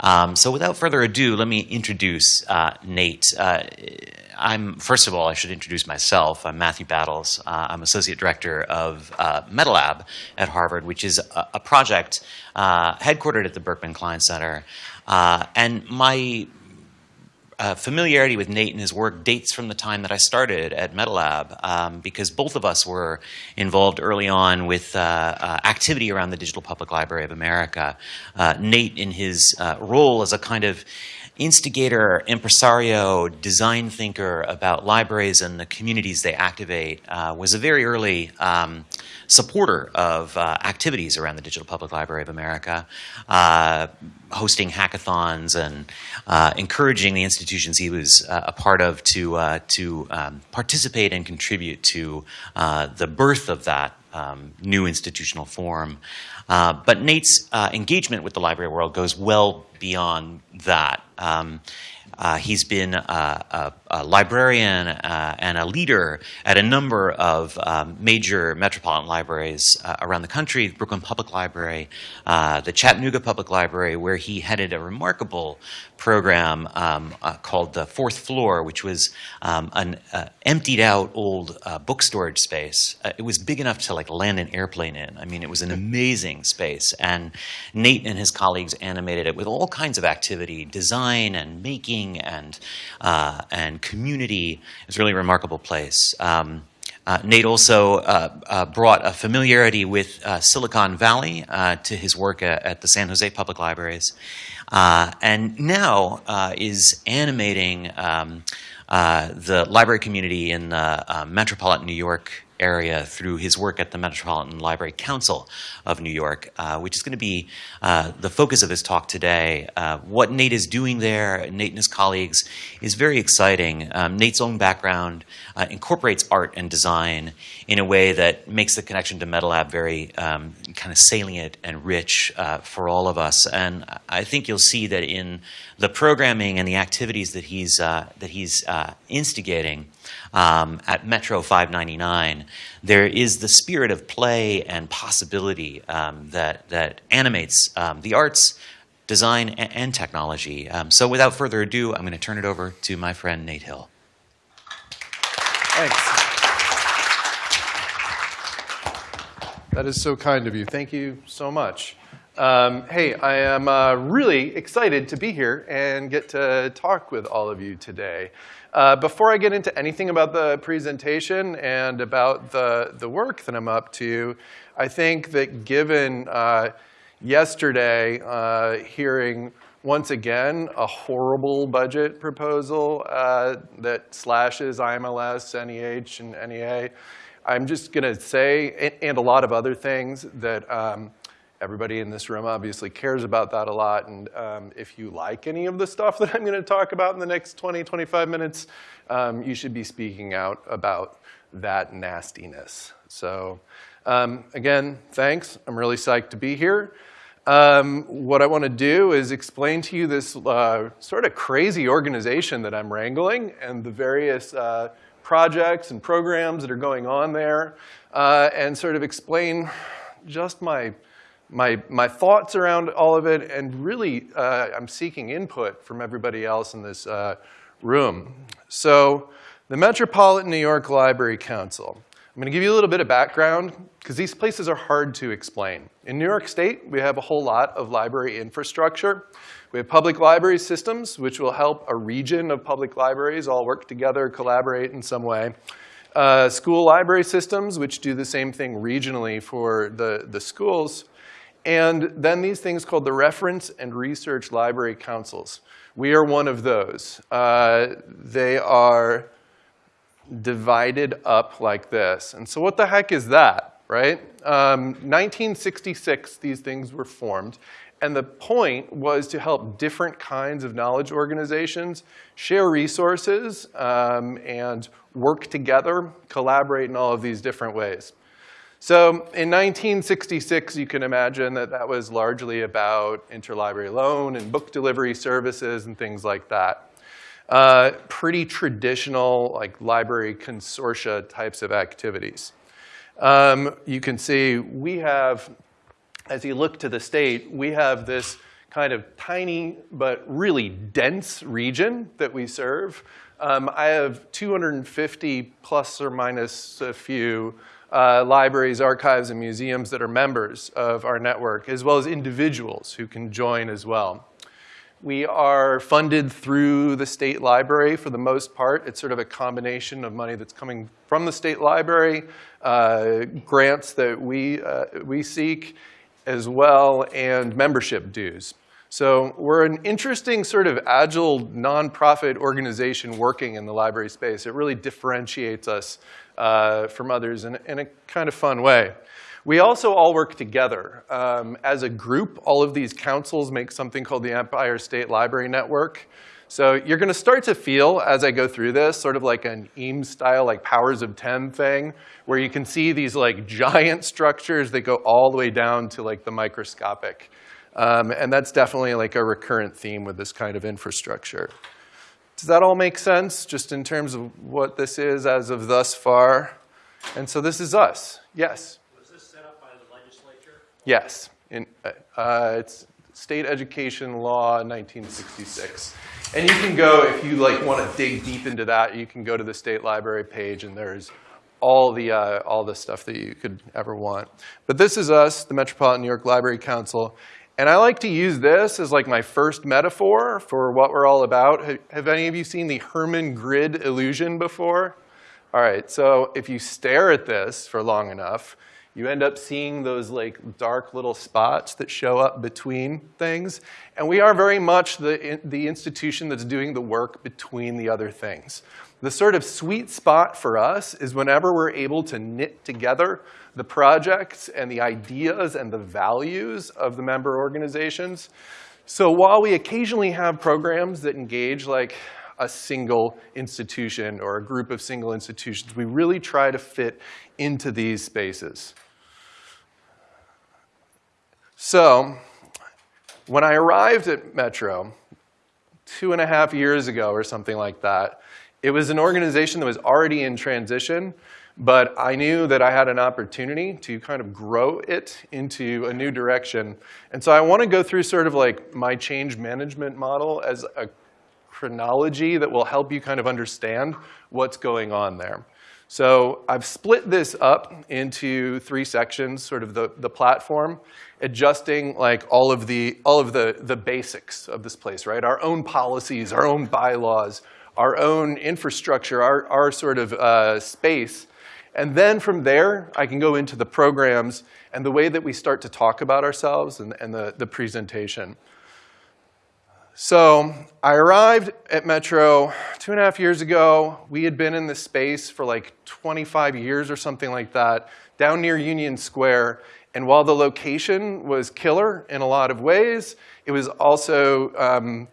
Um, so without further ado, let me introduce uh, Nate. Uh, I'm first of all, I should introduce myself. I'm Matthew Battles. Uh, I'm associate director of uh, MetaLab at Harvard, which is a, a project uh, headquartered at the Berkman Klein Center. Uh, and my uh, familiarity with Nate and his work dates from the time that I started at MetaLab, um, because both of us were involved early on with uh, uh, activity around the Digital Public Library of America. Uh, Nate, in his uh, role as a kind of instigator, impresario, design thinker about libraries and the communities they activate, uh, was a very early um, supporter of uh, activities around the Digital Public Library of America, uh, hosting hackathons and uh, encouraging the institutions he was uh, a part of to, uh, to um, participate and contribute to the birth of that um, new institutional form. but Nate's engagement with the library world goes well beyond that. Um, uh, he's been a, a, a librarian uh, and a leader at a number of um, major metropolitan libraries uh, around the country, Brooklyn Public Library, uh, the Chattanooga Public Library, where he headed a remarkable program um, uh, called the Fourth Floor, which was um, an uh, emptied out old book storage space. it was big enough to like land an airplane in. I mean, it was an amazing space. And Nate and his colleagues animated it with all kinds of activity, design and making and, uh, and community. It's really a really remarkable place. Um, uh, Nate also uh, uh, brought a familiarity with uh, Silicon Valley uh, to his work at, the San Jose Public Libraries, uh, and now is animating um, the library community in metropolitan New York area through his work at the Metropolitan Library Council of New York, uh, which is going to be uh, the focus of his talk today. Uh, what Nate is doing there, Nate and his colleagues, is very exciting. Um, Nate's own background uh, incorporates art and design in a way that makes the connection to MetaLab very um, kind of salient and rich uh, for all of us. And I think you'll see that in the programming and the activities that he's, uh, that he's instigating, um, at Metro 599, there is the spirit of play and possibility um, that, that animates um, the arts, design, and, technology. Um, so without further ado, I'm going to turn it over to my friend Nate Hill. Thanks. That is so kind of you. Thank you so much. Um, hey, I am uh, really excited to be here and get to talk with all of you today. Uh, before I get into anything about the presentation and about the, the work that I'm up to, I think that given uh, yesterday uh, hearing once again a horrible budget proposal uh, that slashes IMLS, NEH, and NEA, I'm just going to say, and, and, a lot of other things, that um, Everybody in this room obviously cares about that a lot. And um, if you like any of the stuff that I'm going to talk about in the next 20, 25 minutes, um, you should be speaking out about that nastiness. So um, again, thanks. I'm really psyched to be here. Um, what I want to do is explain to you this uh, sort of crazy organization that I'm wrangling and the various uh, projects and programs that are going on there, uh, and sort of explain just my my, my thoughts around all of it, and really uh, I'm seeking input from everybody else in this uh, room. So the Metropolitan New York Library Council. I'm going to give you a little bit of background because these places are hard to explain. In New York State, we have a whole lot of library infrastructure. We have public library systems, which will help a region of public libraries all work together, collaborate in some way. Uh, school library systems, which do the same thing regionally for the, the schools. And then these things called the Reference and Research Library Councils. We are one of those. Uh, they are divided up like this. And so what the heck is that, right? Um, 1966, these things were formed. And the point was to help different kinds of knowledge organizations share resources um, and work together, collaborate in all of these different ways. So in 1966, you can imagine that that was largely about interlibrary loan and book delivery services and things like that. Uh, pretty traditional like library consortia types of activities. Um, you can see we have, as you look to the state, we have this kind of tiny but really dense region that we serve. Um, I have 250 plus or minus a few uh, libraries, archives, and museums that are members of our network, as well as individuals who can join as well. We are funded through the state library for the most part. It's sort of a combination of money that's coming from the state library, uh, grants that we, uh, we seek, as well, and membership dues. So we're an interesting sort of agile nonprofit organization working in the library space. It really differentiates us uh, from others in, in, a kind of fun way. We also all work together. Um, as a group, all of these councils make something called the Empire State Library Network. So you're going to start to feel, as I go through this, sort of like an Eames style, like powers of 10 thing, where you can see these like giant structures that go all the way down to like the microscopic. Um, and that's definitely like a recurrent theme with this kind of infrastructure. Does that all make sense, just in terms of what this is as of thus far? And so this is us. Yes? Was this set up by the legislature? Yes. In, uh, it's State Education Law 1966. And you can go, if you like want to dig deep into that, you can go to the state library page and there's all the, uh, all the stuff that you could ever want. But this is us, the Metropolitan New York Library Council. And I like to use this as like my first metaphor for what we're all about. Have any of you seen the Hermann grid illusion before? All right, so if you stare at this for long enough, you end up seeing those like dark little spots that show up between things. And we are very much the, the institution that's doing the work between the other things. The sort of sweet spot for us is whenever we're able to knit together the projects and the ideas and the values of the member organizations. So while we occasionally have programs that engage like a single institution or a group of single institutions, we really try to fit into these spaces. So when I arrived at Metro two and a half years ago or something like that, it was an organization that was already in transition, but I knew that I had an opportunity to kind of grow it into a new direction. And so I want to go through sort of like my change management model as a chronology that will help you kind of understand what's going on there. So I've split this up into three sections, sort of the, the platform, adjusting like all of the all of the, the basics of this place, right? Our own policies, our own bylaws, our own infrastructure, our, our sort of uh, space. And then from there, I can go into the programs and the way that we start to talk about ourselves and, and the, the presentation. So I arrived at Metro two and a half years ago. We had been in this space for like 25 years or something like that, down near Union Square. And while the location was killer in a lot of ways, it was also um,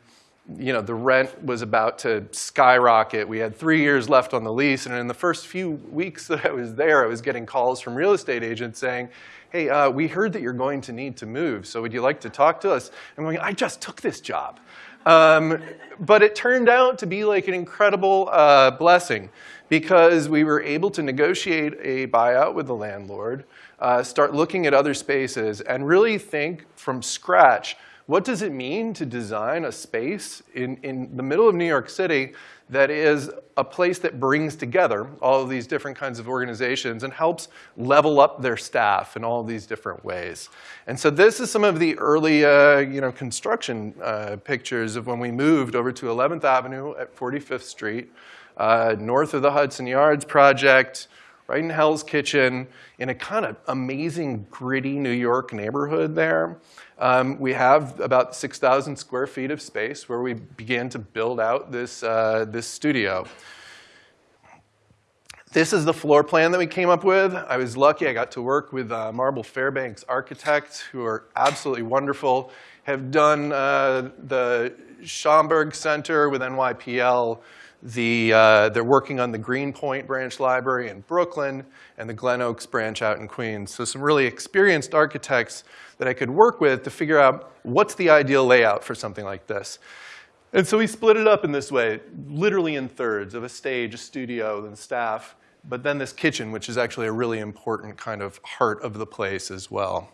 you know, the rent was about to skyrocket. We had three years left on the lease, and in the first few weeks that I was there, I was getting calls from real estate agents saying, hey, uh, we heard that you're going to need to move, so would you like to talk to us? I'm going, I just took this job. Um, but it turned out to be like an incredible uh, blessing because we were able to negotiate a buyout with the landlord, uh, start looking at other spaces, and really think from scratch what does it mean to design a space in, in the middle of New York City that is a place that brings together all of these different kinds of organizations and helps level up their staff in all these different ways. And so this is some of the early uh, you know, construction uh, pictures of when we moved over to 11th Avenue at 45th Street, uh, north of the Hudson Yards project, right in Hell's Kitchen, in a kind of amazing, gritty New York neighborhood there. Um, we have about 6,000 square feet of space where we began to build out this, uh, this studio. This is the floor plan that we came up with. I was lucky I got to work with uh, Marble Fairbanks architects who are absolutely wonderful, have done uh, the Schomburg Center with NYPL, the, uh, they're working on the Greenpoint branch library in Brooklyn and the Glen Oaks branch out in Queens. So some really experienced architects that I could work with to figure out what's the ideal layout for something like this. And so we split it up in this way, literally in thirds of a stage, a studio, and staff, but then this kitchen, which is actually a really important kind of heart of the place as well.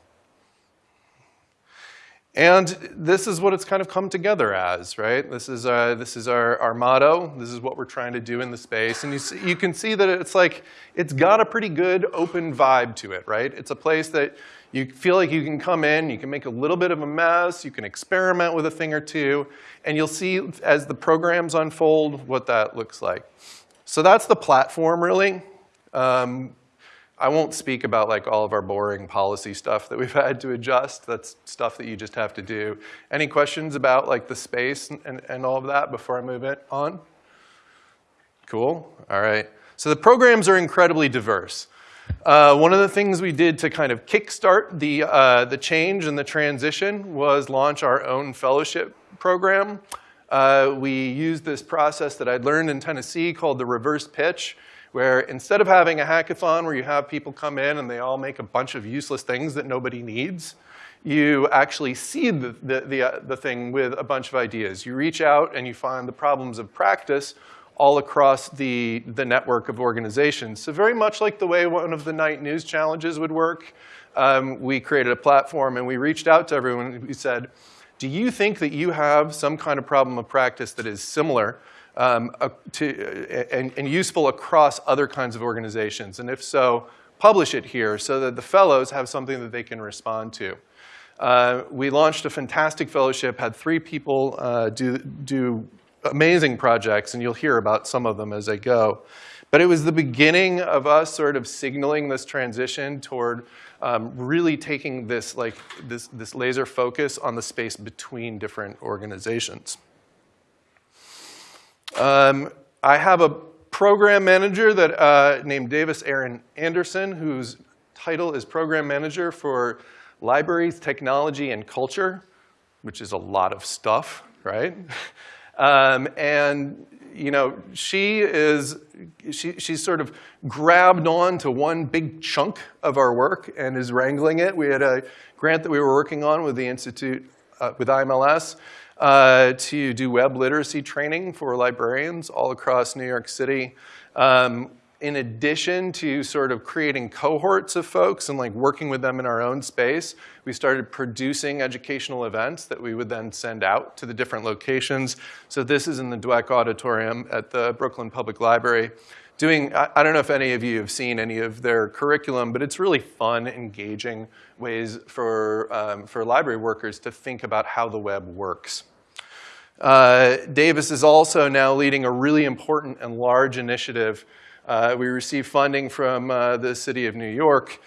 And this is what it's kind of come together as, right? This is, uh, this is our, our motto. This is what we're trying to do in the space. And you, see, you can see that it's like, it's got a pretty good open vibe to it, right? It's a place that you feel like you can come in, you can make a little bit of a mess, you can experiment with a thing or two, and you'll see as the programs unfold what that looks like. So that's the platform, really. Um, I won't speak about like all of our boring policy stuff that we've had to adjust. That's stuff that you just have to do. Any questions about like the space and, and, and all of that before I move it on? Cool, all right. So the programs are incredibly diverse. Uh, one of the things we did to kind of kickstart the, uh, the change and the transition was launch our own fellowship program. Uh, we used this process that I'd learned in Tennessee called the reverse pitch, where instead of having a hackathon where you have people come in and they all make a bunch of useless things that nobody needs, you actually seed the, the, the, uh, the thing with a bunch of ideas. You reach out and you find the problems of practice all across the, the network of organizations. So very much like the way one of the Knight News Challenges would work, um, we created a platform and we reached out to everyone and we said, do you think that you have some kind of problem of practice that is similar um, uh, to, and, and useful across other kinds of organizations? And if so, publish it here so that the fellows have something that they can respond to. Uh, we launched a fantastic fellowship, had three people uh, do, do amazing projects, and you'll hear about some of them as I go. But it was the beginning of us sort of signaling this transition toward um, really taking this, like, this, this laser focus on the space between different organizations. Um, I have a program manager that uh, named Davis Erin Anderson, whose title is program manager for libraries, technology, and culture, which is a lot of stuff, right? Um, and you know, she is, she, she's sort of grabbed on to one big chunk of our work and is wrangling it. We had a grant that we were working on with the Institute, uh, with IMLS, uh, to do web literacy training for librarians all across New York City. Um, in addition to sort of creating cohorts of folks and like working with them in our own space, we started producing educational events that we would then send out to the different locations. So this is in the Dweck Auditorium at the Brooklyn Public Library. Doing, I, I don't know if any of you have seen any of their curriculum, but it's really fun, engaging ways for, um, for library workers to think about how the web works. Uh, Davis is also now leading a really important and large initiative uh, we received funding from uh, the city of New York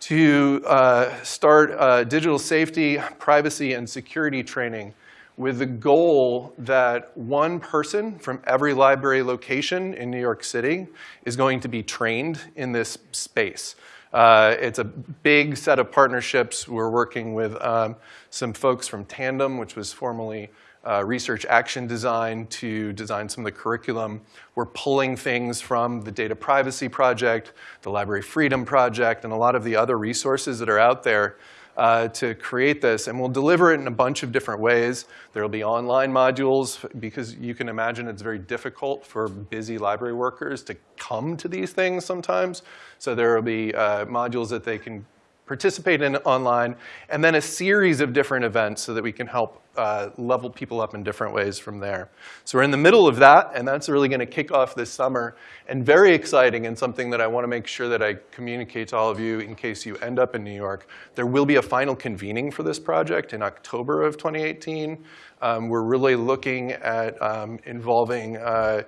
to uh, start uh, digital safety, privacy, and security training with the goal that one person from every library location in New York City is going to be trained in this space. Uh, it's a big set of partnerships. We're working with um, some folks from Tandem, which was formerly uh, research action design to design some of the curriculum. We're pulling things from the Data Privacy Project, the Library Freedom Project, and a lot of the other resources that are out there uh, to create this. And we'll deliver it in a bunch of different ways. There will be online modules because you can imagine it's very difficult for busy library workers to come to these things sometimes. So there will be uh, modules that they can participate in online, and then a series of different events so that we can help uh, level people up in different ways from there. So we're in the middle of that, and that's really going to kick off this summer, and very exciting and something that I want to make sure that I communicate to all of you in case you end up in New York. There will be a final convening for this project in October of 2018. Um, we're really looking at um, involving uh,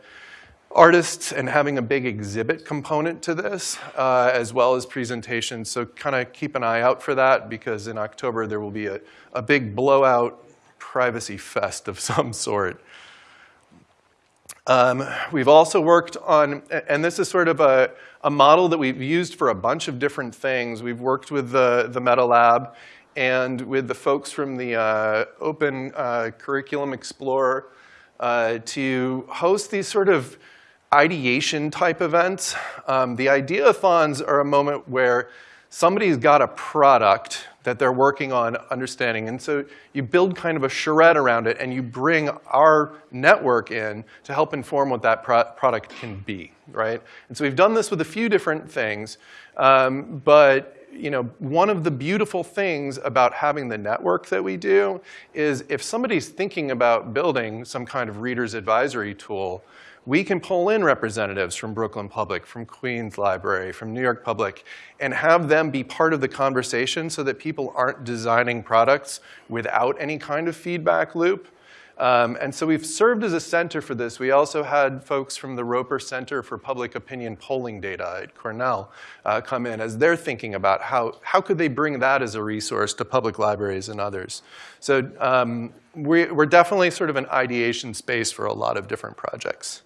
artists and having a big exhibit component to this, uh, as well as presentations. So kind of keep an eye out for that because in October there will be a, a big blowout privacy fest of some sort. Um, we've also worked on, and this is sort of a, a model that we've used for a bunch of different things. We've worked with the, the Meta Lab and with the folks from the uh, Open uh, Curriculum Explorer uh, to host these sort of ideation type events. Um, the ideathons are a moment where somebody's got a product that they're working on understanding. And so you build kind of a charrette around it and you bring our network in to help inform what that pro product can be, right? And so we've done this with a few different things, um, but you know, one of the beautiful things about having the network that we do is if somebody's thinking about building some kind of reader's advisory tool, we can pull in representatives from Brooklyn Public, from Queens Library, from New York Public, and have them be part of the conversation so that people aren't designing products without any kind of feedback loop. Um, and so we've served as a center for this. We also had folks from the Roper Center for Public Opinion Polling Data at Cornell uh, come in as they're thinking about how, how could they bring that as a resource to public libraries and others. So um, we, we're definitely sort of an ideation space for a lot of different projects.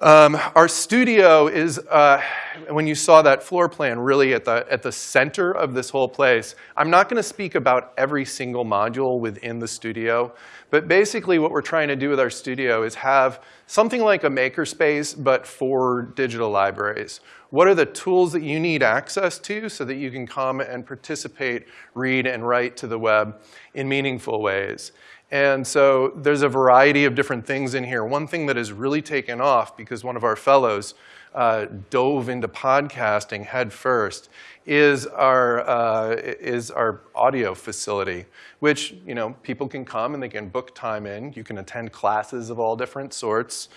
Um, our studio is, uh, when you saw that floor plan, really at the, at the center of this whole place. I'm not going to speak about every single module within the studio, but basically what we're trying to do with our studio is have something like a makerspace, but for digital libraries. What are the tools that you need access to so that you can come and participate, read, and write to the web in meaningful ways? And so there's a variety of different things in here. One thing that has really taken off because one of our fellows uh, dove into podcasting head first is our, uh, is our audio facility, which you know, people can come and they can book time in. You can attend classes of all different sorts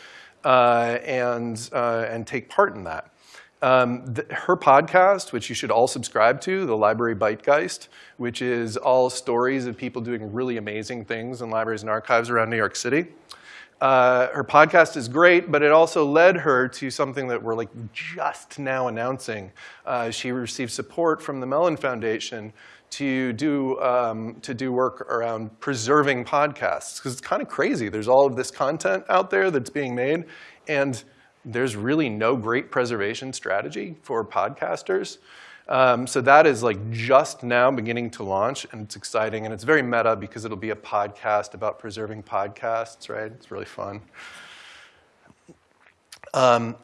uh, and, uh, and take part in that. Um, the, her podcast, which you should all subscribe to, the Library Bytegeist, which is all stories of people doing really amazing things in libraries and archives around New York City. Uh, her podcast is great, but it also led her to something that we're like just now announcing. Uh, she received support from the Mellon Foundation to do, um, to do work around preserving podcasts, because it's kind of crazy. There's all of this content out there that's being made, and there's really no great preservation strategy for podcasters. Um, so that is like just now beginning to launch, and it's exciting, and it's very meta because it'll be a podcast about preserving podcasts, right? It's really fun. Um,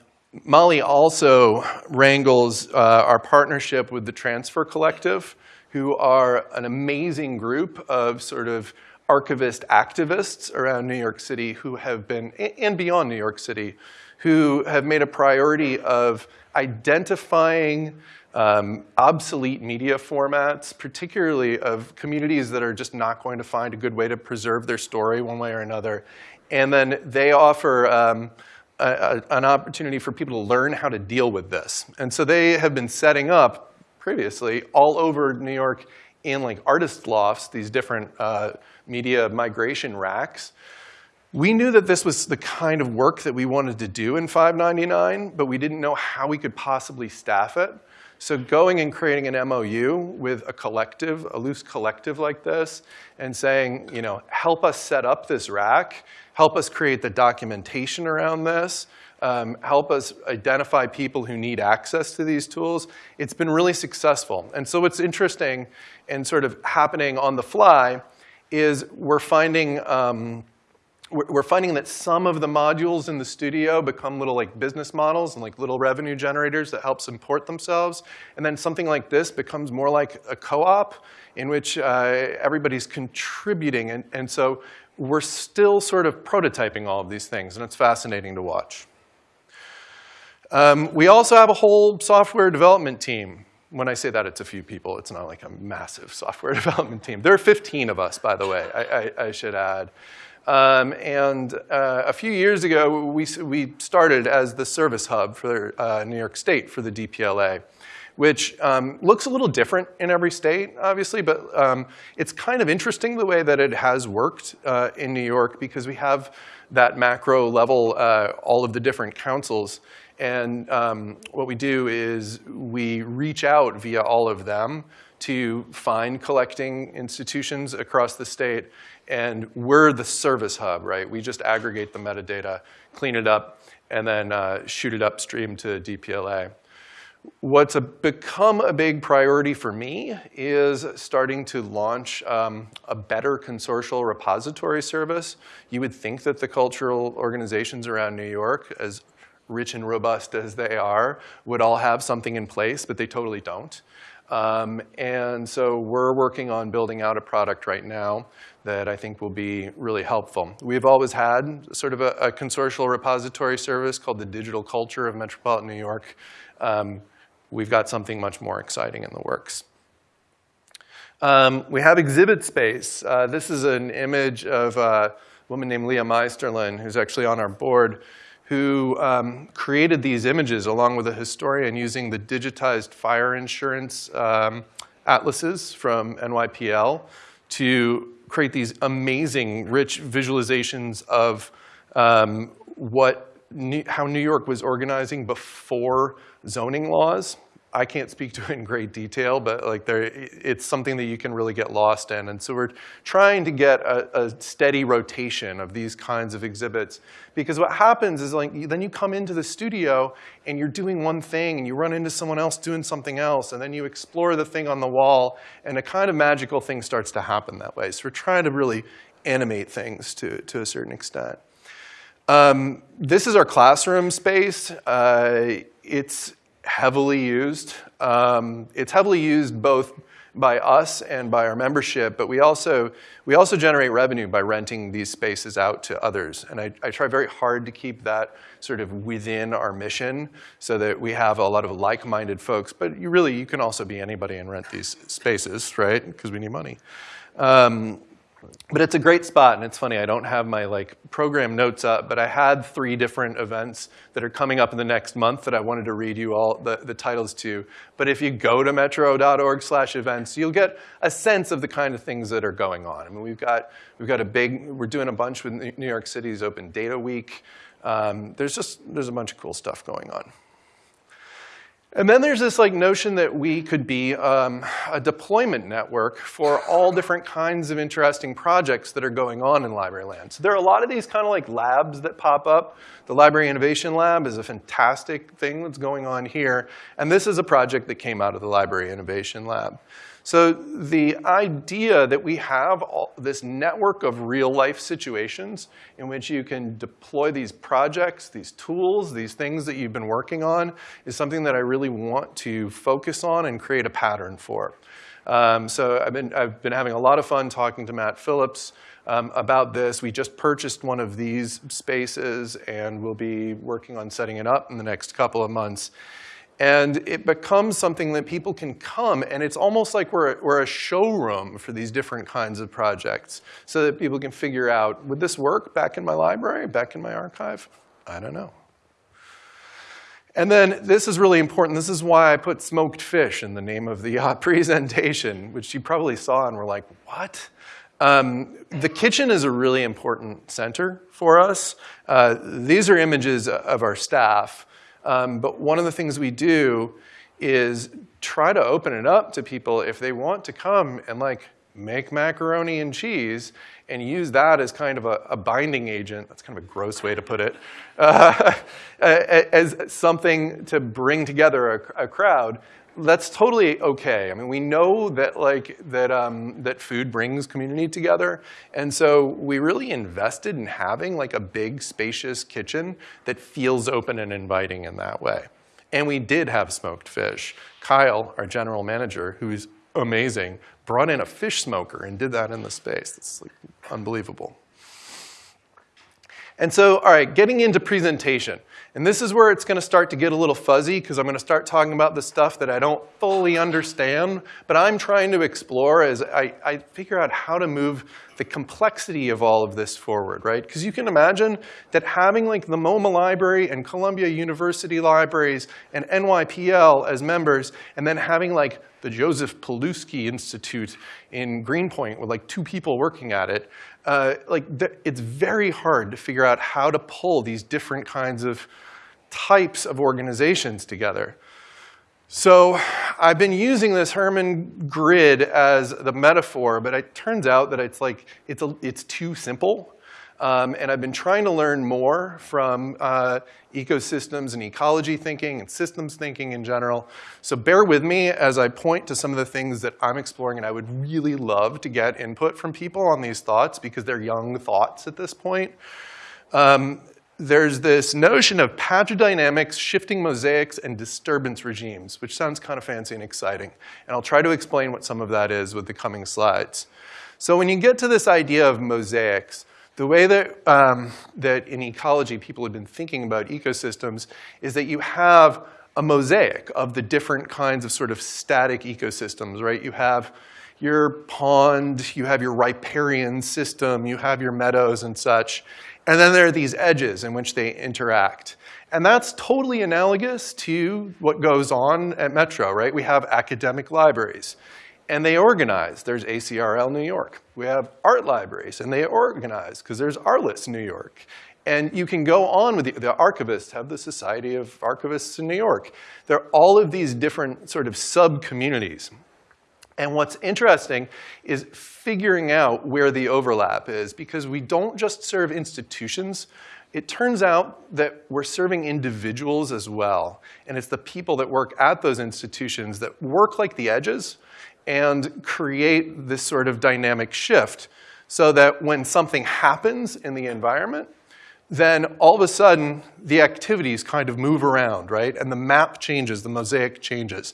Molly also wrangles uh, our partnership with the Transfer Collective, who are an amazing group of sort of archivist activists around New York City who have been, and beyond New York City, who have made a priority of identifying um, obsolete media formats, particularly of communities that are just not going to find a good way to preserve their story one way or another. And then they offer um, a, a, an opportunity for people to learn how to deal with this. And so they have been setting up previously all over New York in like artist lofts, these different uh, media migration racks we knew that this was the kind of work that we wanted to do in 599, but we didn't know how we could possibly staff it. So going and creating an MOU with a collective, a loose collective like this, and saying, you know, help us set up this rack, help us create the documentation around this, um, help us identify people who need access to these tools, it's been really successful. And so what's interesting and sort of happening on the fly is we're finding um, we're finding that some of the modules in the studio become little like business models and like little revenue generators that help support themselves. And then something like this becomes more like a co-op in which uh, everybody's contributing. And, and so we're still sort of prototyping all of these things, and it's fascinating to watch. Um, we also have a whole software development team. When I say that, it's a few people. It's not like a massive software development team. There are 15 of us, by the way, I, I, I should add. Um, and uh, a few years ago, we, we started as the service hub for uh, New York State for the DPLA, which um, looks a little different in every state, obviously, but um, it's kind of interesting the way that it has worked uh, in New York because we have that macro level, uh, all of the different councils. And um, what we do is we reach out via all of them to find collecting institutions across the state and we're the service hub, right? We just aggregate the metadata, clean it up, and then uh, shoot it upstream to DPLA. What's a, become a big priority for me is starting to launch um, a better consortial repository service. You would think that the cultural organizations around New York, as rich and robust as they are, would all have something in place, but they totally don't. Um, and so we're working on building out a product right now that I think will be really helpful. We've always had sort of a, a consortial repository service called the Digital Culture of Metropolitan New York. Um, we've got something much more exciting in the works. Um, we have exhibit space. Uh, this is an image of a woman named Leah Meisterlin, who's actually on our board, who um, created these images along with a historian using the digitized fire insurance um, atlases from NYPL to create these amazing, rich visualizations of um, what, how New York was organizing before zoning laws. I can't speak to it in great detail, but like there, it's something that you can really get lost in. And so we're trying to get a, a, steady rotation of these kinds of exhibits. Because what happens is like, then you come into the studio and you're doing one thing and you run into someone else doing something else and then you explore the thing on the wall and a kind of magical thing starts to happen that way. So we're trying to really animate things to, to a certain extent. Um, this is our classroom space. Uh, it's heavily used. Um, it's heavily used both by us and by our membership, but we also, we also generate revenue by renting these spaces out to others. And I, I try very hard to keep that sort of within our mission so that we have a lot of like-minded folks. But you really, you can also be anybody and rent these spaces, right? Because we need money. Um, but it's a great spot, and it's funny, I don't have my like program notes up, but I had three different events that are coming up in the next month that I wanted to read you all the, the titles to. But if you go to metro.org slash events, you'll get a sense of the kind of things that are going on. I mean, we've got, we've got a big, we're doing a bunch with New York City's Open Data Week. Um, there's just, there's a bunch of cool stuff going on. And then there's this like notion that we could be um, a deployment network for all different kinds of interesting projects that are going on in library land. So there are a lot of these kind of like labs that pop up. The Library Innovation Lab is a fantastic thing that's going on here. And this is a project that came out of the Library Innovation Lab. So the idea that we have all, this network of real life situations in which you can deploy these projects, these tools, these things that you've been working on is something that I really want to focus on and create a pattern for. Um, so I've been, I've been having a lot of fun talking to Matt Phillips um, about this. We just purchased one of these spaces and we'll be working on setting it up in the next couple of months. And it becomes something that people can come, and it's almost like we're, we're a showroom for these different kinds of projects so that people can figure out, would this work back in my library, back in my archive? I don't know. And then this is really important. This is why I put smoked fish in the name of the uh, presentation, which you probably saw and were like, what? Um, the kitchen is a really important center for us. Uh, these are images of our staff. Um, but one of the things we do is try to open it up to people if they want to come and like make macaroni and cheese and use that as kind of a, a binding agent. That's kind of a gross way to put it. Uh, as something to bring together a, a crowd that's totally okay. I mean, we know that like that um, that food brings community together, and so we really invested in having like a big, spacious kitchen that feels open and inviting in that way. And we did have smoked fish. Kyle, our general manager, who's amazing, brought in a fish smoker and did that in the space. It's like unbelievable. And so, all right, getting into presentation. And this is where it's going to start to get a little fuzzy because I'm going to start talking about the stuff that I don't fully understand, but I'm trying to explore as I, I figure out how to move the complexity of all of this forward, right? Because you can imagine that having like the MoMA Library and Columbia University Libraries and NYPL as members, and then having like the Joseph Pilsudski Institute in Greenpoint with like two people working at it, uh, like it's very hard to figure out how to pull these different kinds of types of organizations together. So I've been using this Hermann grid as the metaphor, but it turns out that it's like, it's, a, it's too simple. Um, and I've been trying to learn more from uh, ecosystems and ecology thinking and systems thinking in general. So bear with me as I point to some of the things that I'm exploring and I would really love to get input from people on these thoughts because they're young thoughts at this point. Um, there's this notion of patch dynamics, shifting mosaics, and disturbance regimes, which sounds kind of fancy and exciting. And I'll try to explain what some of that is with the coming slides. So when you get to this idea of mosaics, the way that, um, that in ecology people have been thinking about ecosystems is that you have a mosaic of the different kinds of sort of static ecosystems, right? You have your pond, you have your riparian system, you have your meadows and such, and then there are these edges in which they interact. And that's totally analogous to what goes on at Metro, right? We have academic libraries, and they organize. There's ACRL New York. We have art libraries, and they organize, because there's ARLIS New York. And you can go on with the, the archivists, have the Society of Archivists in New York. There are all of these different sort of sub-communities. And what's interesting is figuring out where the overlap is, because we don't just serve institutions. It turns out that we're serving individuals as well. And it's the people that work at those institutions that work like the edges and create this sort of dynamic shift so that when something happens in the environment, then all of a sudden the activities kind of move around, right? And the map changes, the mosaic changes.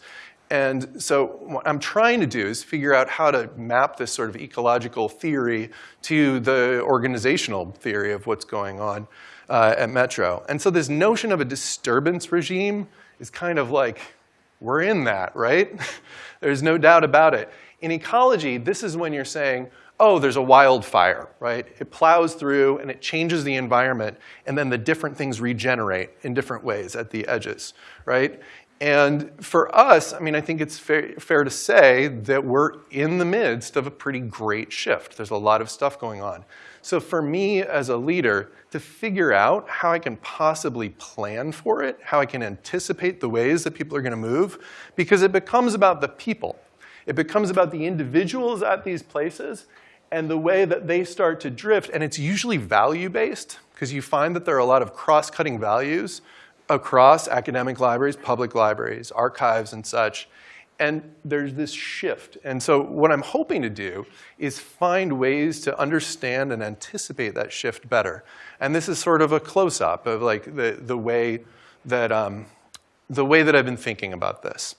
And so what I'm trying to do is figure out how to map this sort of ecological theory to the organizational theory of what's going on uh, at Metro. And so this notion of a disturbance regime is kind of like, we're in that, right? There's no doubt about it. In ecology, this is when you're saying, oh, there's a wildfire, right? It plows through and it changes the environment, and then the different things regenerate in different ways at the edges, right? And for us, I mean, I think it's fair, fair, to say that we're in the midst of a pretty great shift. There's a lot of stuff going on. So for me as a leader, to figure out how I can possibly plan for it, how I can anticipate the ways that people are gonna move, because it becomes about the people. It becomes about the individuals at these places and the way that they start to drift. And it's usually value-based, because you find that there are a lot of cross-cutting values across academic libraries, public libraries, archives and such. And there's this shift. And so what I'm hoping to do is find ways to understand and anticipate that shift better. And this is sort of a close-up of like the, the, way that, um, the way that I've been thinking about this.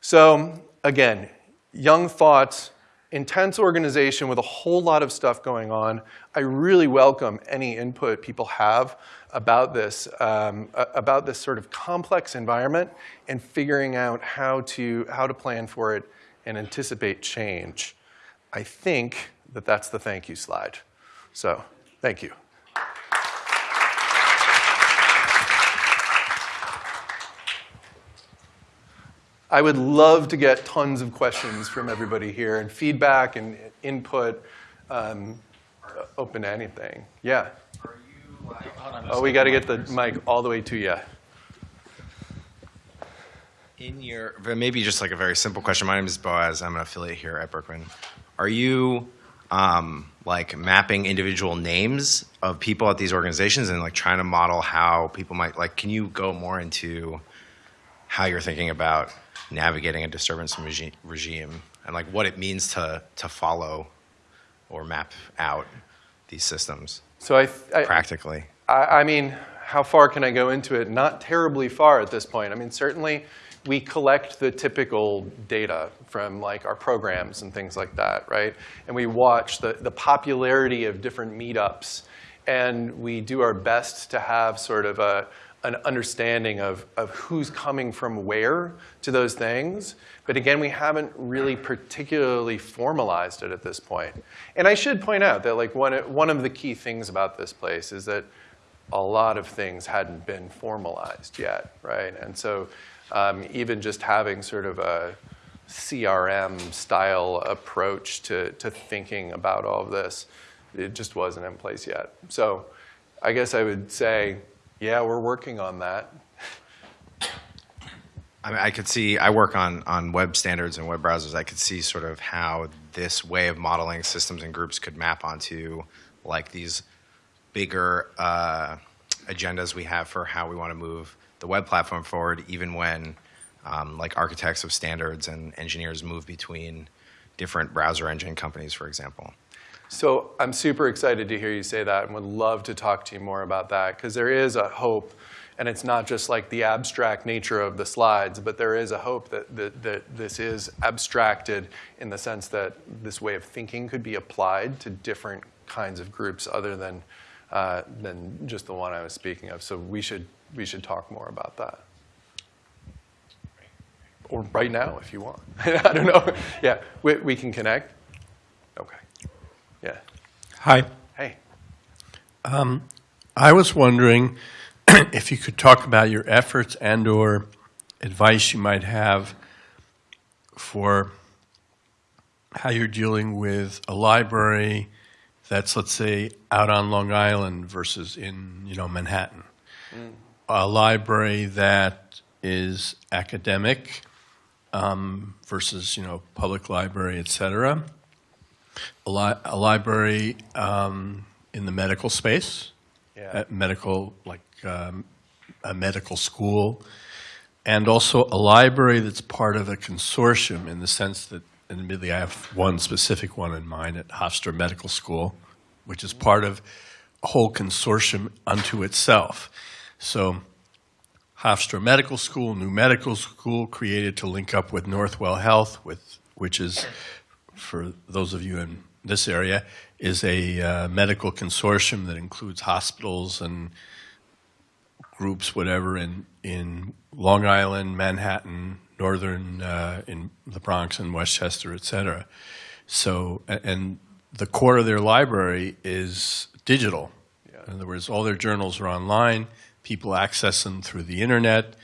So again, young thoughts, intense organization with a whole lot of stuff going on. I really welcome any input people have about this, um, about this sort of complex environment and figuring out how to, how to plan for it and anticipate change. I think that that's the thank you slide. So thank you. I would love to get tons of questions from everybody here and feedback and input, um, open to anything. Yeah. Oh, we got to get the mic all the way to you. In your, maybe just like a very simple question. My name is Boaz. I'm an affiliate here at Berkman. Are you um, like mapping individual names of people at these organizations and like trying to model how people might like? Can you go more into how you're thinking about navigating a disturbance regi regime and like what it means to to follow or map out these systems? So I, I practically. I, I mean, how far can I go into it? Not terribly far at this point. I mean, certainly we collect the typical data from like our programs and things like that, right? And we watch the, the popularity of different meetups and we do our best to have sort of a, an understanding of, of who's coming from where to those things. But again, we haven't really particularly formalized it at this point. And I should point out that like one, one of the key things about this place is that a lot of things hadn't been formalized yet, right? And so um, even just having sort of a CRM style approach to, to thinking about all of this, it just wasn't in place yet. So I guess I would say, yeah, we're working on that. I, mean, I could see, I work on, on web standards and web browsers. I could see sort of how this way of modeling systems and groups could map onto like these bigger uh, agendas we have for how we want to move the web platform forward, even when um, like architects of standards and engineers move between different browser engine companies, for example. So I'm super excited to hear you say that and would love to talk to you more about that because there is a hope and it's not just like the abstract nature of the slides, but there is a hope that, that, that this is abstracted in the sense that this way of thinking could be applied to different kinds of groups other than uh, than just the one I was speaking of. So we should, we should talk more about that. or right now if you want. I don't know. Yeah, we, we can connect. Okay. Yeah. Hi. Hey. I was wondering if you could talk about your efforts and/or advice you might have for how you're dealing with a library that's, let's say, out on Long Island versus in, you know, Manhattan. A library that is academic um, versus, you know, public library, et cetera. A, li- a library um, in the medical space Yeah. medical, like um, a medical school, and also a library that's part of a consortium in the sense that, and admittedly, I have one specific one in mind at Hofstra Medical School, which is part of a whole consortium unto itself. So Hofstra Medical School, new medical school created to link up with Northwell Health, with, which is, for those of you in this area, is a uh, medical consortium that includes hospitals and groups, whatever, in, in Long Island, Manhattan, Northern, uh, in the Bronx and Westchester, et cetera. So, and the core of their library is digital. In other words, all their journals are online. People access them through the internet.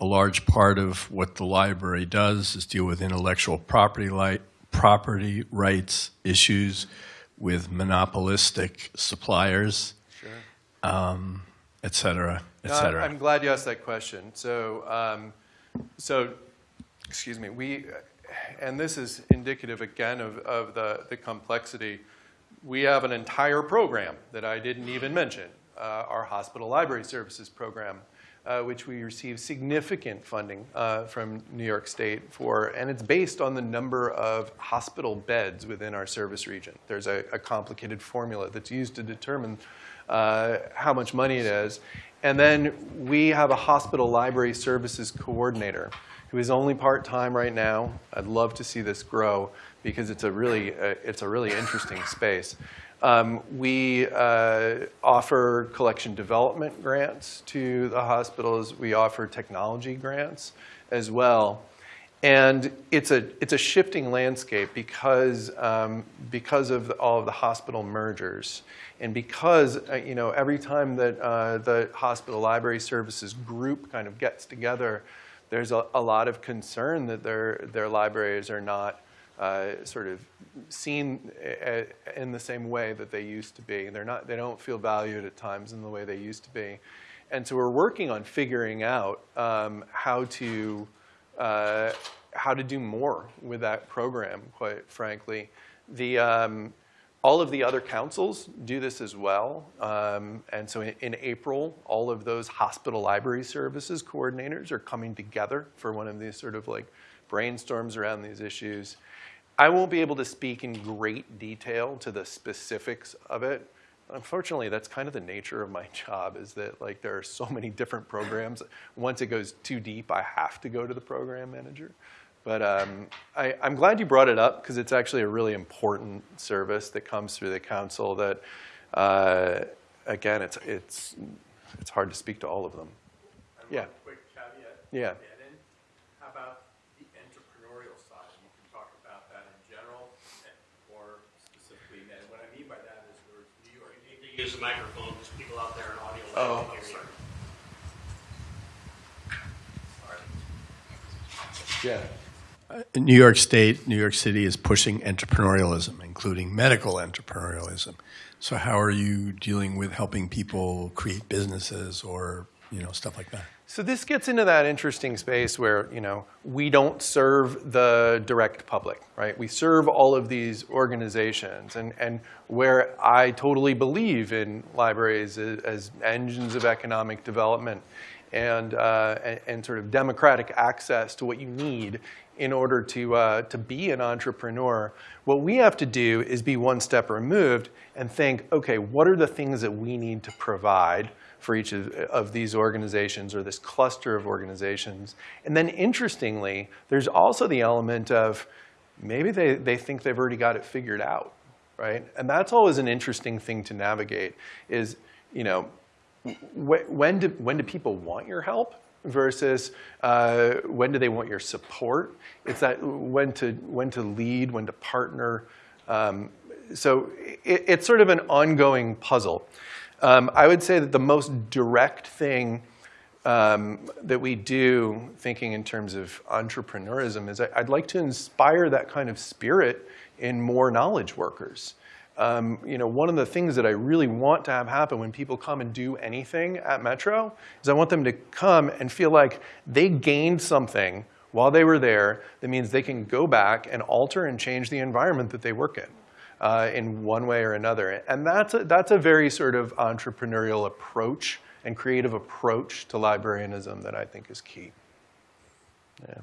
A large part of what the library does is deal with intellectual property, li- property rights issues with monopolistic suppliers, um, et cetera, et No, cetera. I'm glad you asked that question. So, um, so, excuse me, we, and this is indicative again of, of the, the complexity. We have an entire program that I didn't even mention, uh, our hospital library services program, uh, which we receive significant funding uh, from New York State for, and it's based on the number of hospital beds within our service region. There's a, a complicated formula that's used to determine uh, how much money it is. And then we have a hospital library services coordinator who is only part-time right now. I'd love to see this grow because it's a really, uh, it's a really interesting space. Um, we uh, offer collection development grants to the hospitals. We offer technology grants as well. And it's a, it's a shifting landscape because, um, because of all of the hospital mergers. And because, uh, you know, every time that uh, the hospital library services group kind of gets together, there's a, a lot of concern that their, their libraries are not uh, sort of seen uh, in the same way that they used to be. They're not, they don't feel valued at times in the way they used to be. And so we're working on figuring out um, how to uh, how to do more with that program, quite frankly. The, um, all of the other councils do this as well. Um, and so in, in April, all of those hospital library services coordinators are coming together for one of these sort of like brainstorms around these issues. I won't be able to speak in great detail to the specifics of it. Unfortunately, that's kind of the nature of my job is that like there are so many different programs. Once it goes too deep, I have to go to the program manager. But um, I, I'm glad you brought it up because it's actually a really important service that comes through the council that, uh, again, it's, it's, it's hard to speak to all of them. Yeah. Quick caveat. Yeah. Add in, how about the entrepreneurial side? You can talk about that in general and- or specifically, and what I mean by that is we're New York. You need to use the microphone, there's people out there in audio. land Oh, can't hear you. Yeah. New York State, New York City is pushing entrepreneurialism, including medical entrepreneurialism. So how are you dealing with helping people create businesses or, you know, stuff like that? So this gets into that interesting space where, you know, we don't serve the direct public, right? We serve all of these organizations and, and where I totally believe in libraries as, as engines of economic development and, uh, and, and sort of democratic access to what you need in order to, uh, to be an entrepreneur. What we have to do is be one step removed and think, okay, what are the things that we need to provide for each of, of these organizations or this cluster of organizations. And then interestingly, there's also the element of maybe they, they think they've already got it figured out, right? And that's always an interesting thing to navigate is, you know, wh- when do, when do people want your help versus uh, when do they want your support. It's that when to, when to lead, when to partner. Um, so it, it's sort of an ongoing puzzle. Um, I would say that the most direct thing um, that we do, thinking in terms of entrepreneurism, is I, I'd like to inspire that kind of spirit in more knowledge workers. Um, you know, one of the things that I really want to have happen when people come and do anything at Metro is I want them to come and feel like they gained something while they were there that means they can go back and alter and change the environment that they work in uh, in one way or another. And that's a, that's a very sort of entrepreneurial approach and creative approach to librarianism that I think is key. Yeah.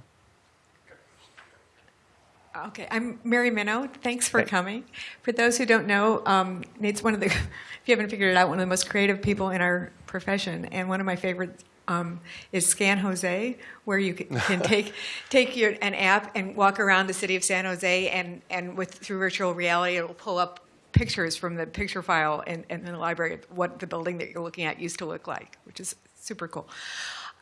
Okay, I'm Mary Minow. Thanks for coming. For those who don't know, um, Nate's one of the, if you haven't figured it out, one of the most creative people in our profession. And one of my favorites um, is Scan Jose, where you can, can take take your an app and walk around the city of San Jose, and and with through virtual reality, it will pull up pictures from the picture file in, in the library of what the building that you're looking at used to look like, which is super cool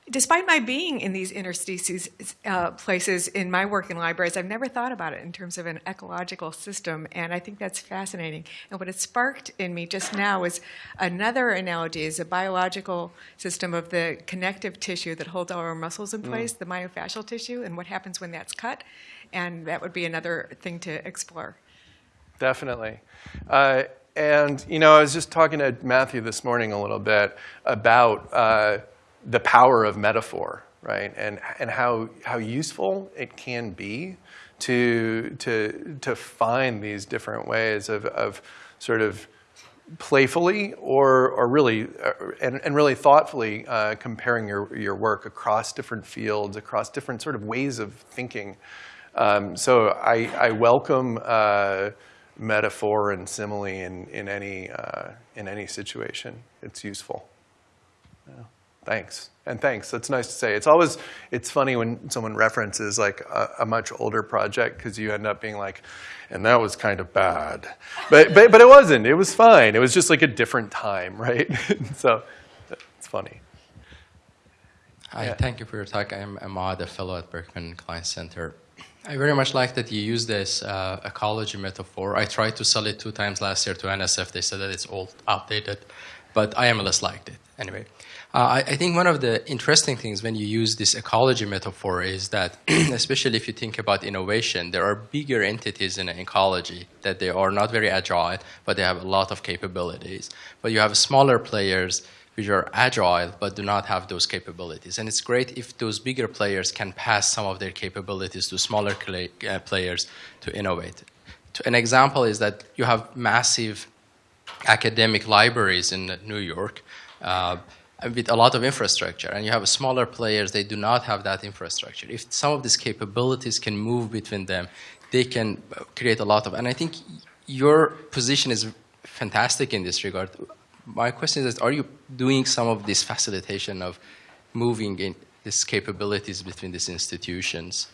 despite my being in these interstices uh, places in my work in libraries, I've never thought about it in terms of an ecological system, and I think that's fascinating. And what it sparked in me just now is another analogy is a biological system of the connective tissue that holds all our muscles in place, the myofascial tissue, and what happens when that's cut. And that would be another thing to explore. Definitely. Uh, and, you know, I was just talking to Matthew this morning a little bit about uh, the power of metaphor, right? And, and how, how useful it can be to, to, to find these different ways of, of sort of playfully or, or really, uh, and, and really thoughtfully uh, comparing your, your work across different fields, across different sort of ways of thinking. Um, so I, I welcome uh, metaphor and simile in, in, any, uh, in any situation. It's useful. Yeah. Thanks. And thanks. That's nice to say. It's always, it's funny when someone references like a, a much older project because you end up being like, and that was kind of bad. But, but, but it wasn't. It was fine. It was just like a different time, right? so it's funny. Hi, Yeah. thank you for your talk. I'm Ahmad, a fellow at Berkman Klein Center. I very much like that you use this uh, ecology metaphor. I tried to sell it two times last year to NSF. They said that it's old, outdated, but IMLS liked it. Anyway, I, I think one of the interesting things when you use this ecology metaphor is that, especially if you think about innovation, there are bigger entities in ecology that they are not very agile, but they have a lot of capabilities. But you have smaller players which are agile but do not have those capabilities. And it's great if those bigger players can pass some of their capabilities to smaller uh, players to innovate. An example is that you have massive academic libraries in New York uh, with a lot of infrastructure, and you have smaller players, they do not have that infrastructure. If some of these capabilities can move between them, they can create a lot of, and I think your position is fantastic in this regard. My question is, are you doing some of this facilitation of moving in these capabilities between these institutions?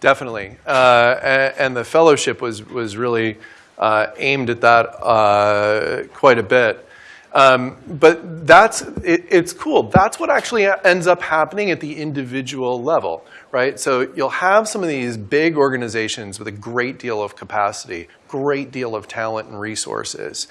Definitely. Uh, and the fellowship was, was really uh, aimed at that uh, quite a bit. Um, but that's, it, it's cool. That's what actually ends up happening at the individual level, right? So you'll have some of these big organizations with a great deal of capacity, great deal of talent and resources.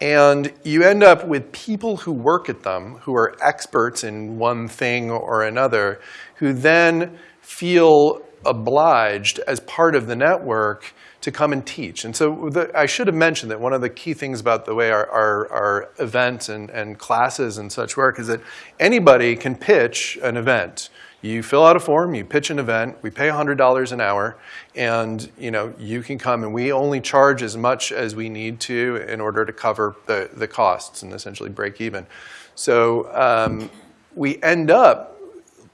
And you end up with people who work at them, who are experts in one thing or another, who then feel obliged as part of the network to come and teach. And so the, I should have mentioned that one of the key things about the way our, our, our events and, and classes and such work is that anybody can pitch an event. You fill out a form, you pitch an event, we pay $100 an hour, and you, know, you can come and we only charge as much as we need to in order to cover the, the costs and essentially break even. So um, we end up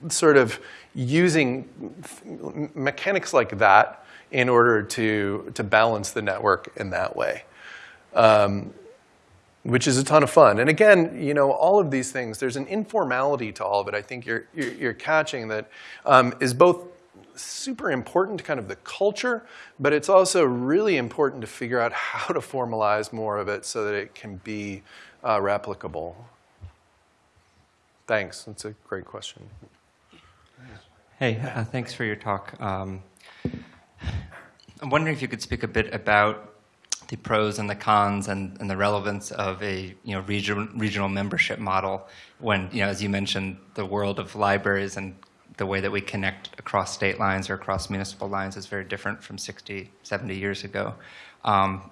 sort of using mechanics like that in order to, to balance the network in that way. Um, which is a ton of fun. And again, you know, all of these things, there's an informality to all of it. I think you're, you're, you're catching that um, is both super important to kind of the culture, but it's also really important to figure out how to formalize more of it so that it can be uh, replicable. Thanks, that's a great question. Hey, uh, thanks for your talk. Um, I'm wondering if you could speak a bit about the pros and the cons and, and the relevance of a you know regional regional membership model when you know as you mentioned the world of libraries and the way that we connect across state lines or across municipal lines is very different from 60 70 years ago. Um,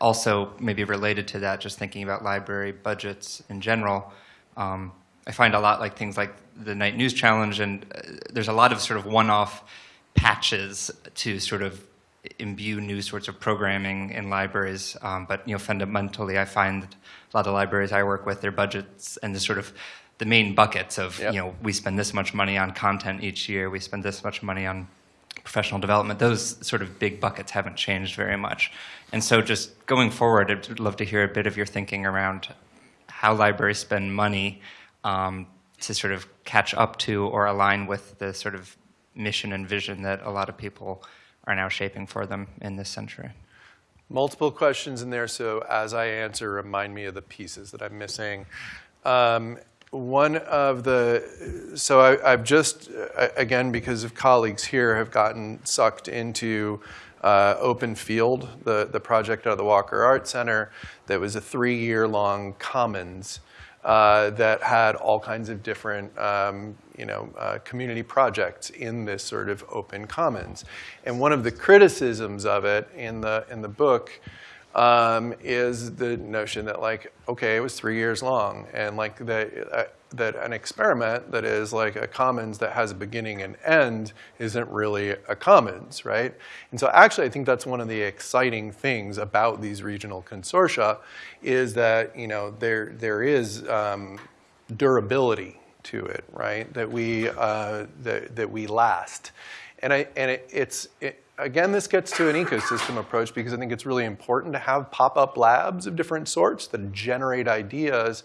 also maybe related to that just thinking about library budgets in general um, I find a lot like things like the Knight News Challenge, and uh, there's a lot of sort of one-off patches to sort of imbue new sorts of programming in libraries. Um, but you know, fundamentally, I find that a lot of libraries I work with, their budgets and the sort of the main buckets of Yep. you know, we spend this much money on content each year, we spend this much money on professional development, those sort of big buckets haven't changed very much. And so just going forward, I'd love to hear a bit of your thinking around how libraries spend money um, to sort of catch up to or align with the sort of mission and vision that a lot of people are now shaping for them in this century. Multiple questions in there, so as I answer, remind me of the pieces that I'm missing. Um, one of the, so I, I've just, uh, again, because of colleagues here, have gotten sucked into uh, Open Field, the, the project out of the Walker Art Center that was a three-year-long commons uh, that had all kinds of different, um, you know, uh, community projects in this sort of open commons. And one of the criticisms of it in the in the book um, is the notion that like, okay, it was three years long, and like that uh, that an experiment that is like a commons that has a beginning and end isn't really a commons, right? And so actually, I think that's one of the exciting things about these regional consortia is that you know there there is um, durability to it, right? That we uh, that that we last, and I and it, it's it, again this gets to an ecosystem approach because I think it's really important to have pop-up labs of different sorts that generate ideas.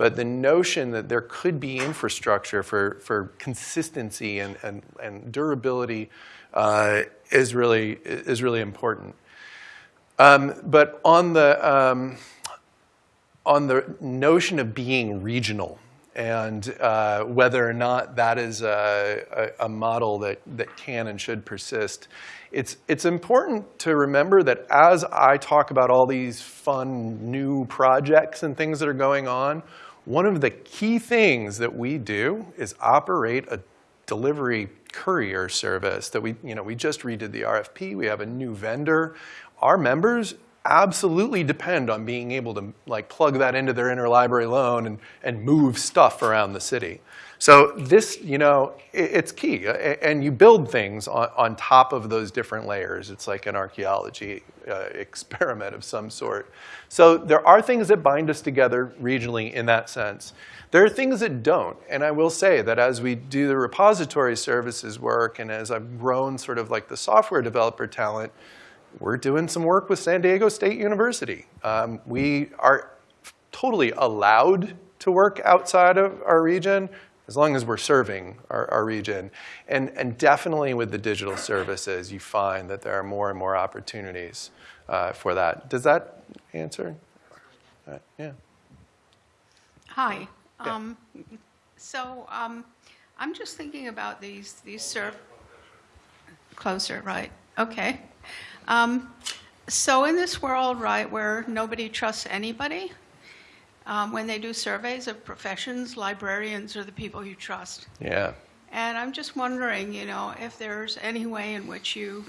But the notion that there could be infrastructure for, for consistency and, and, and durability uh, is, really, is really important. Um, but on the, um, on the notion of being regional and uh, whether or not that is a, a, a model that, that can and should persist, it's, it's important to remember that as I talk about all these fun new projects and things that are going on, one of the key things that we do is operate a delivery courier service that we, you know, we just redid the RFP. We have a new vendor. Our members absolutely depend on being able to like plug that into their interlibrary loan and, and move stuff around the city. So this, you know, it, it's key. And you build things on, on top of those different layers. It's like an archaeology uh, experiment of some sort. So there are things that bind us together regionally in that sense. There are things that don't. And I will say that as we do the repository services work and as I've grown sort of like the software developer talent, we're doing some work with San Diego State University. Um, we are totally allowed to work outside of our region as long as we're serving our, our region. And, and definitely with the digital services, you find that there are more and more opportunities uh, for that. Does that answer? Uh, yeah. Hi. Yeah. Um, so um, I'm just thinking about these these serv closer, right? Okay. Um, so in this world, right, where nobody trusts anybody, um, when they do surveys of professions, librarians are the people you trust. Yeah. And I'm just wondering, you know, if there's any way in which you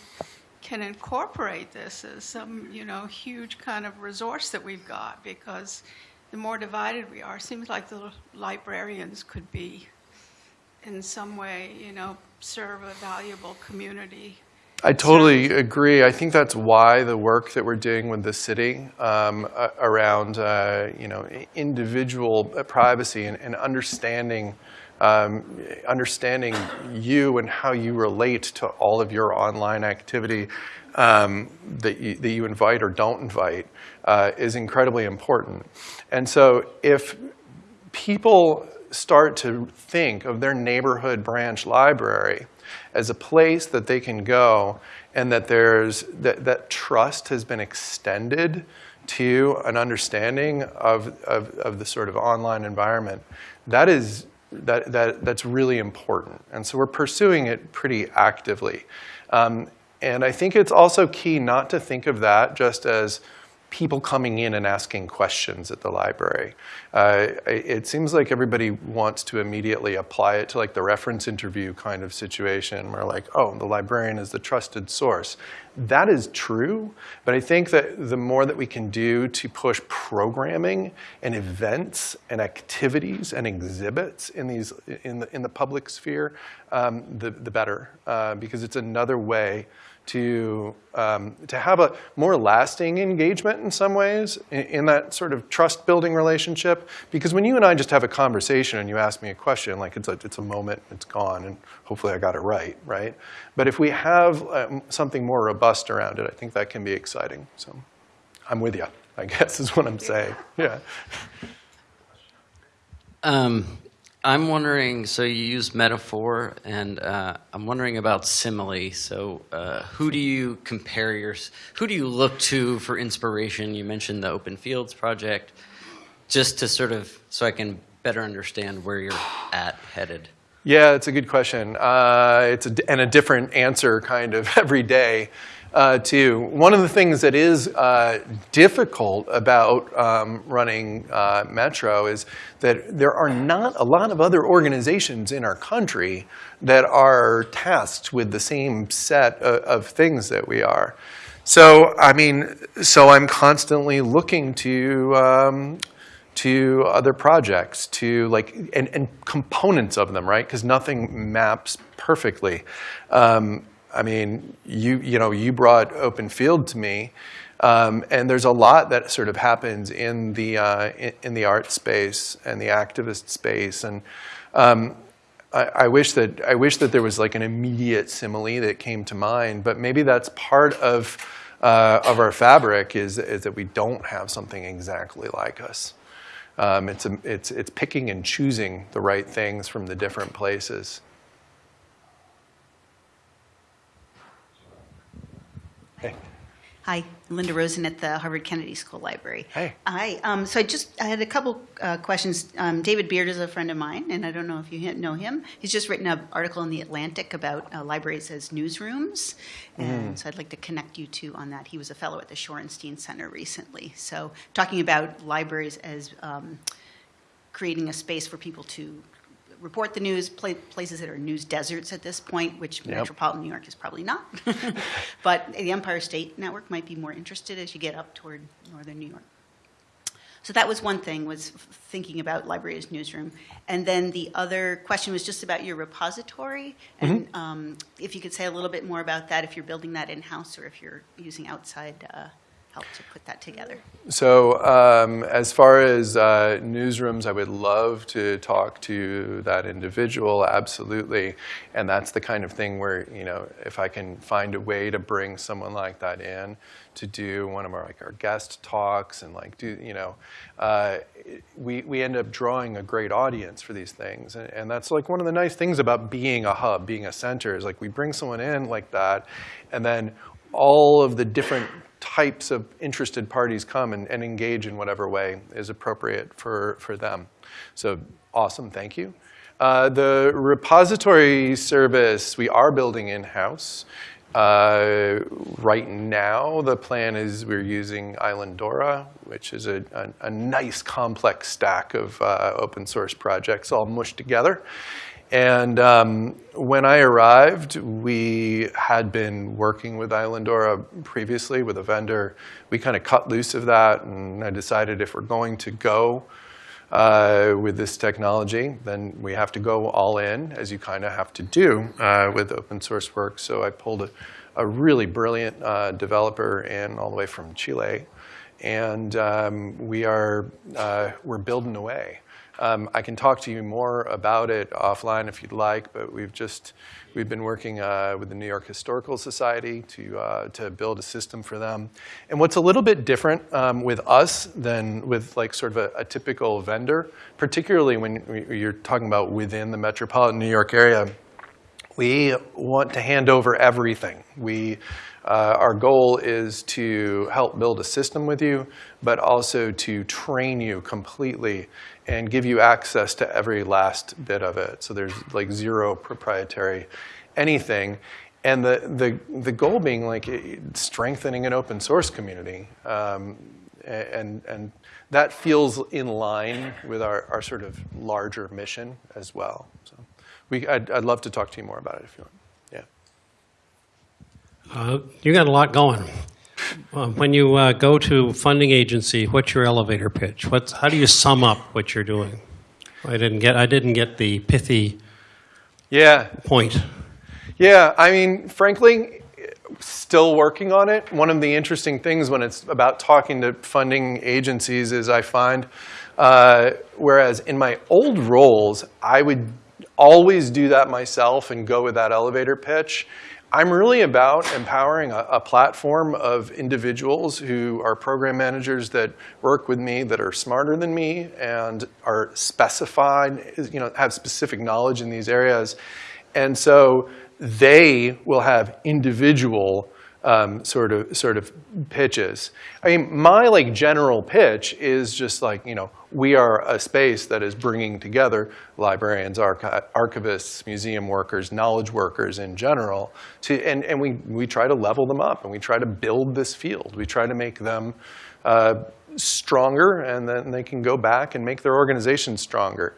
can incorporate this as some, you know, huge kind of resource that we've got, because the more divided we are, seems like the librarians could be, in some way, you know, serve a valuable community. I totally agree. I think that's why the work that we're doing with the city um, around, uh, you know, individual privacy and, and understanding, um, understanding you and how you relate to all of your online activity um, that you, that you invite or don't invite uh, is incredibly important. And so if people start to think of their neighborhood branch library as a place that they can go and that there's that, that trust has been extended to an understanding of, of, of the sort of online environment that is that, that, that's really important. And so we're pursuing it pretty actively. Um, and I think it's also key not to think of that just as people coming in and asking questions at the library. Uh, it seems like everybody wants to immediately apply it to like the reference interview kind of situation where like, oh, the librarian is the trusted source. That is true, but I think that the more that we can do to push programming and events and activities and exhibits in, these, in, the, in the public sphere, um, the, the better, uh, because it's another way to, um, to have a more lasting engagement in some ways in, in, that sort of trust building relationship. Because when you and I just have a conversation and you ask me a question, like it's a, it's a moment, it's gone, and hopefully I got it right, right? But if we have um, something more robust around it, I think that can be exciting. So I'm with you, I guess is what I'm saying. Yeah. Um, I'm wondering, so you use metaphor, and uh, I'm wondering about simile. So uh, who do you compare your, who do you look to for inspiration? You mentioned the Open Fields Project, just to sort of, so I can better understand where you're at headed. Yeah, it's a good question. Uh, it's a, and a different answer kind of every day uh, too. One of the things that is uh, difficult about um, running uh, Metro is that there are not a lot of other organizations in our country that are tasked with the same set of, of things that we are. So, I mean, so I'm constantly looking to um, to other projects, to like, and, and components of them, right? Because nothing maps perfectly. Um, I mean, you, you know, you brought open field to me, um, and there's a lot that sort of happens in the, uh, in, in, the art space and the activist space. And um, I, I, wish that, I wish that there was like an immediate simile that came to mind, but maybe that's part of, uh, of our fabric is, is that we don't have something exactly like us. Um, it's, a, it's, it's picking and choosing the right things from the different places. Hi, Linda Rosen at the Harvard Kennedy School Library. Hey. Hi. Um, so I just I had a couple uh, questions. Um, David Beard is a friend of mine, and I don't know if you know him. He's just written an article in the Atlantic about uh, libraries as newsrooms, and mm. so I'd like to connect you two on that. He was a fellow at the Shorenstein Center recently. So talking about libraries as um, creating a space for people to report the news, places that are news deserts at this point, which yep. metropolitan New York is probably not. but the Empire State Network might be more interested as you get up toward northern New York. So that was one thing, was thinking about libraries newsroom. And then the other question was just about your repository. And mm -hmm. um, if you could say a little bit more about that, if you're building that in-house or if you're using outside uh, help to put that together? So um, as far as uh, newsrooms, I would love to talk to that individual, absolutely. And that's the kind of thing where, you know, if I can find a way to bring someone like that in to do one of our, like our guest talks and like do, you know, uh, we, we end up drawing a great audience for these things. And, and that's like one of the nice things about being a hub, being a center is like we bring someone in like that and then all of the different types of interested parties come and, and engage in whatever way is appropriate for, for them. So awesome, thank you. Uh, the repository service we are building in-house. Uh, right now, the plan is we're using Islandora, which is a, a, a nice complex stack of uh, open source projects all mushed together. And um, when I arrived, we had been working with Islandora previously with a vendor. We kind of cut loose of that, and I decided if we're going to go uh, with this technology, then we have to go all in, as you kind of have to do uh, with open source work. So I pulled a, a really brilliant uh, developer in all the way from Chile, and um, we are uh, we're building away. Um, I can talk to you more about it offline if you'd like, but we've just, we've been working uh, with the New York Historical Society to, uh, to build a system for them. And what's a little bit different um, with us than with like sort of a, a typical vendor, particularly when you're talking about within the metropolitan New York area, we want to hand over everything. We, uh, our goal is to help build a system with you, but also to train you completely and give you access to every last bit of it. So there's like zero proprietary anything. And the, the, the goal being like strengthening an open source community. Um, and, and that feels in line with our, our sort of larger mission as well. So we, I'd, I'd love to talk to you more about it if you want. Yeah. Uh, you got a lot going. Uh, when you uh, go to funding agency, what's your elevator pitch? What's, how do you sum up what you're doing? I didn't get, I didn't get the pithy Yeah. point. Yeah, I mean, frankly, still working on it. One of the interesting things when it's about talking to funding agencies is I find, uh, whereas in my old roles, I would always do that myself and go with that elevator pitch. I'm really about empowering a, a platform of individuals who are program managers that work with me that are smarter than me and are specified, you know, have specific knowledge in these areas. And so they will have individual um, sort of sort of pitches. I mean, my like general pitch is just like you know we are a space that is bringing together librarians, archi- archivists, museum workers, knowledge workers in general, to and and we we try to level them up and we try to build this field. We try to make them. Uh, stronger and then they can go back and make their organization stronger.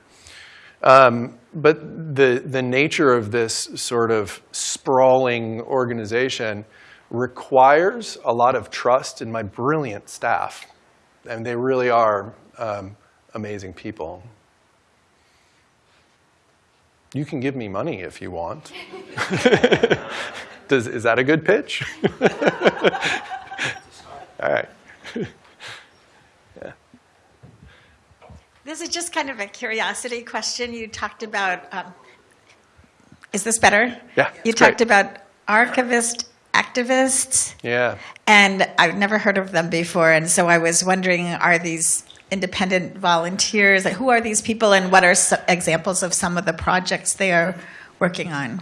Um, but the, the nature of this sort of sprawling organization requires a lot of trust in my brilliant staff. And they really are um, amazing people. You can give me money if you want. Does, is that a good pitch? All right. This is just kind of a curiosity question. You talked about, um, is this better? Yeah, You talked great. about archivist activists, Yeah. and I've never heard of them before. And so I was wondering, are these independent volunteers? Like, who are these people, and what are examples of some of the projects they are working on?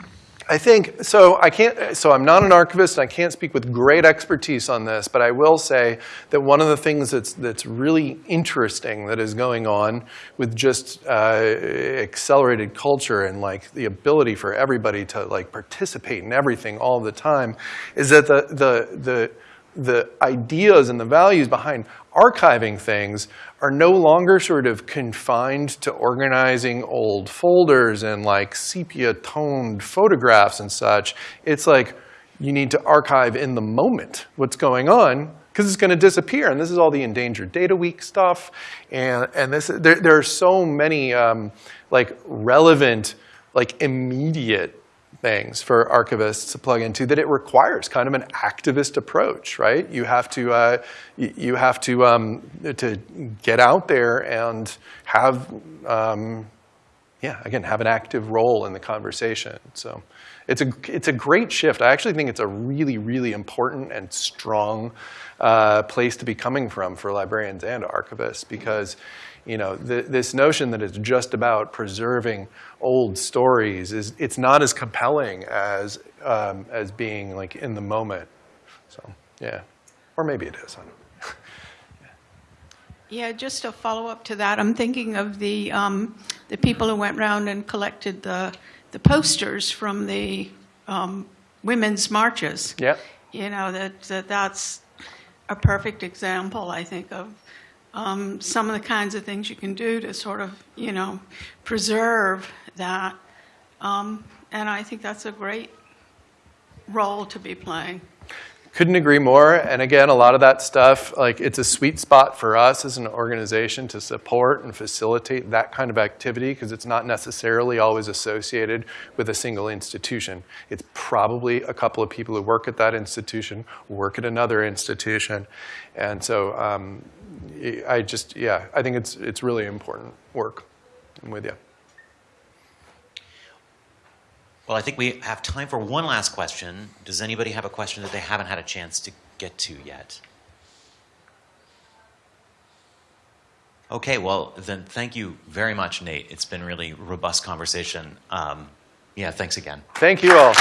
I think so. I can't. So I'm not an archivist. And I can't speak with great expertise on this, but I will say that one of the things that's that's really interesting that is going on with just uh, accelerated culture and like the ability for everybody to like participate in everything all the time is that the the the the ideas and the values behind archiving things are no longer sort of confined to organizing old folders and like sepia toned photographs and such. It's like you need to archive in the moment what's going on because it's going to disappear. And this is all the Endangered Data Week stuff. And, and this, there, there are so many um, like relevant, like immediate things for archivists to plug into that it requires kind of an activist approach, right? You have to, uh, you have to, um, to get out there and have, um, yeah, again, have an active role in the conversation. So it's a, it's a great shift. I actually think it's a really, really important and strong uh, place to be coming from for librarians and archivists because you know, th this notion that it's just about preserving old stories is it's not as compelling as um, as being like in the moment. So yeah, or maybe it is. I don't know. Yeah, just a follow-up to that, I'm thinking of the, um, the people who went around and collected the, the posters from the um, women's marches. Yeah. You know, that, that that's a perfect example, I think, of um, some of the kinds of things you can do to sort of, you know, preserve that. Um, and I think that's a great role to be playing. Couldn't agree more. And again, a lot of that stuff, like it's a sweet spot for us as an organization to support and facilitate that kind of activity because it's not necessarily always associated with a single institution. It's probably a couple of people who work at that institution, work at another institution. And so um, I just, yeah, I think it's, it's really important work. I'm with you. Well, I think we have time for one last question. Does anybody have a question that they haven't had a chance to get to yet? Okay, well, then thank you very much, Nate. It's been really robust conversation. Um, Yeah, thanks again. Thank you all.